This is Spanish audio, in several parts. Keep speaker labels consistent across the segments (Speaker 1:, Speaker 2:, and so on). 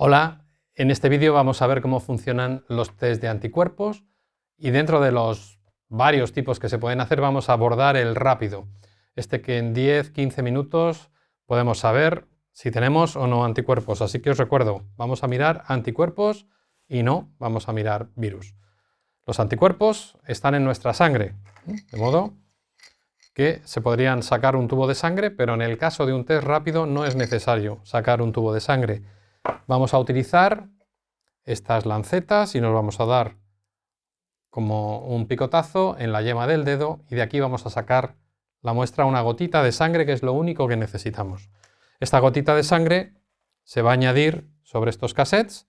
Speaker 1: Hola, en este vídeo vamos a ver cómo funcionan los test de anticuerpos y dentro de los varios tipos que se pueden hacer vamos a abordar el rápido, este que en 10-15 minutos podemos saber si tenemos o no anticuerpos. Así que os recuerdo, vamos a mirar anticuerpos y no vamos a mirar virus. Los anticuerpos están en nuestra sangre, de modo que se podrían sacar un tubo de sangre, pero en el caso de un test rápido no es necesario sacar un tubo de sangre Vamos a utilizar estas lancetas y nos vamos a dar como un picotazo en la yema del dedo y de aquí vamos a sacar la muestra una gotita de sangre que es lo único que necesitamos. Esta gotita de sangre se va a añadir sobre estos cassettes.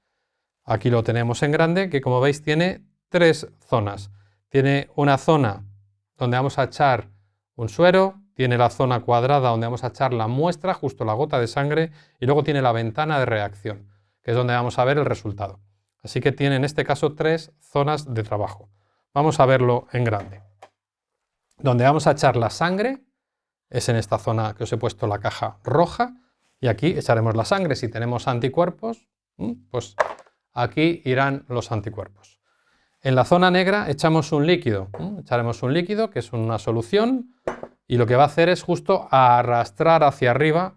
Speaker 1: Aquí lo tenemos en grande que como veis tiene tres zonas. Tiene una zona donde vamos a echar un suero, tiene la zona cuadrada donde vamos a echar la muestra, justo la gota de sangre, y luego tiene la ventana de reacción, que es donde vamos a ver el resultado. Así que tiene en este caso tres zonas de trabajo. Vamos a verlo en grande. Donde vamos a echar la sangre es en esta zona que os he puesto la caja roja, y aquí echaremos la sangre. Si tenemos anticuerpos, pues aquí irán los anticuerpos. En la zona negra echamos un líquido, echaremos un líquido que es una solución y lo que va a hacer es justo arrastrar hacia arriba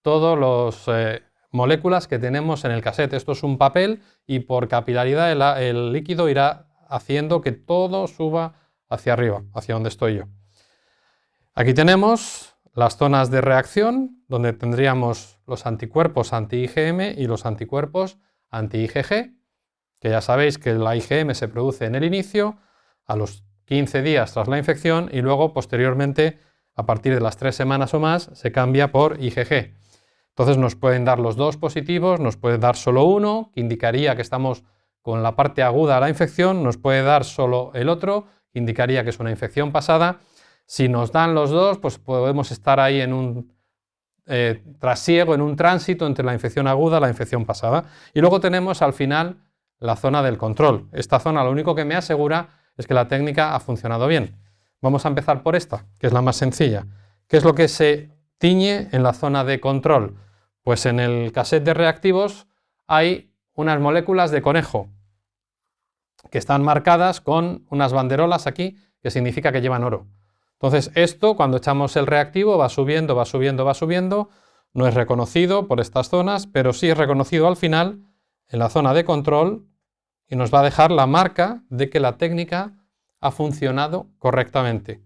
Speaker 1: todas las eh, moléculas que tenemos en el cassette. Esto es un papel y por capilaridad el, líquido irá haciendo que todo suba hacia arriba, hacia donde estoy yo. Aquí tenemos las zonas de reacción, donde tendríamos los anticuerpos anti-IgM y los anticuerpos anti-IgG, que ya sabéis que la IgM se produce en el inicio, a los 15 días tras la infección y luego posteriormente a partir de las tres semanas o más se cambia por IgG. Entonces nos pueden dar los dos positivos, nos puede dar solo uno, que indicaría que estamos con la parte aguda de la infección, nos puede dar solo el otro, que indicaría que es una infección pasada. Si nos dan los dos, pues podemos estar ahí en un eh, trasiego, en un tránsito entre la infección aguda y la infección pasada. Y luego tenemos al final la zona del control. Esta zona lo único que me asegura es que la técnica ha funcionado bien. Vamos a empezar por esta, que es la más sencilla. ¿Qué es lo que se tiñe en la zona de control? Pues en el cassette de reactivos hay unas moléculas de conejo que están marcadas con unas banderolas aquí que significa que llevan oro. Entonces esto cuando echamos el reactivo va subiendo, va subiendo, va subiendo, no es reconocido por estas zonas, pero sí es reconocido al final en la zona de control y nos va a dejar la marca de que la técnica ha funcionado correctamente.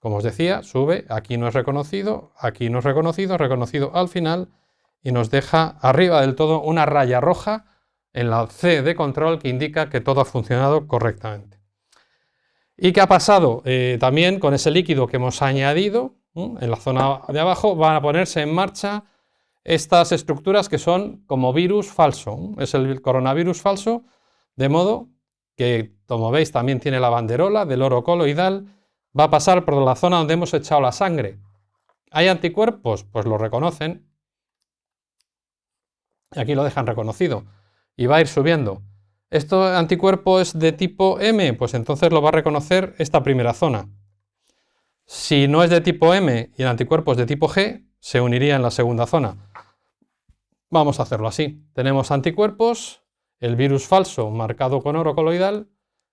Speaker 1: Como os decía, sube, aquí no es reconocido, aquí no es reconocido, reconocido al final y nos deja arriba del todo una raya roja en la C de control que indica que todo ha funcionado correctamente. ¿Y qué ha pasado? Eh, también con ese líquido que hemos añadido en la zona de abajo van a ponerse en marcha estas estructuras que son como virus falso. Es el coronavirus falso, de modo que como veis también tiene la banderola del oro coloidal, va a pasar por la zona donde hemos echado la sangre. ¿Hay anticuerpos? Pues lo reconocen. Aquí lo dejan reconocido. Y va a ir subiendo. ¿Esto anticuerpo es de tipo M? Pues entonces lo va a reconocer esta primera zona. Si no es de tipo M y el anticuerpo es de tipo G, se uniría en la segunda zona. Vamos a hacerlo así. Tenemos anticuerpos, el virus falso marcado con oro coloidal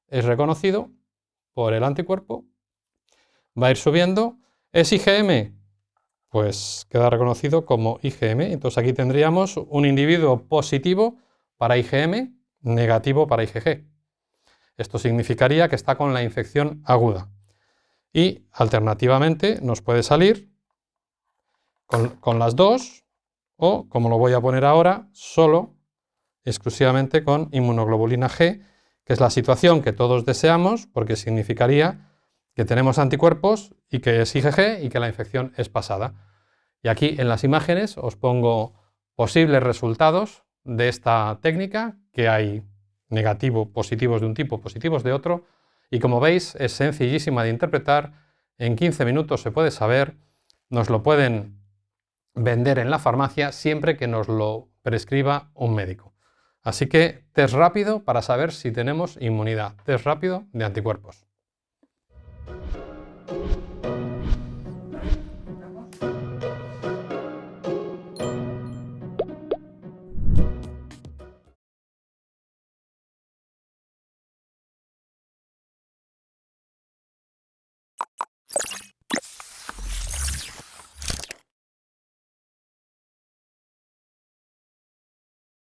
Speaker 1: es reconocido por el anticuerpo, va a ir subiendo. ¿Es IgM? Pues queda reconocido como IgM. Entonces aquí tendríamos un individuo positivo para IgM, negativo para IgG. Esto significaría que está con la infección aguda. Y alternativamente nos puede salir con, con las dos o, como lo voy a poner ahora, solo exclusivamente con inmunoglobulina G, que es la situación que todos deseamos, porque significaría que tenemos anticuerpos y que es IgG y que la infección es pasada. Y aquí en las imágenes os pongo posibles resultados de esta técnica, que hay negativo, positivos de un tipo, positivos de otro, y como veis es sencillísima de interpretar, en 15 minutos se puede saber, nos lo pueden vender en la farmacia siempre que nos lo prescriba un médico. Así que test rápido para saber si tenemos inmunidad, test rápido de anticuerpos.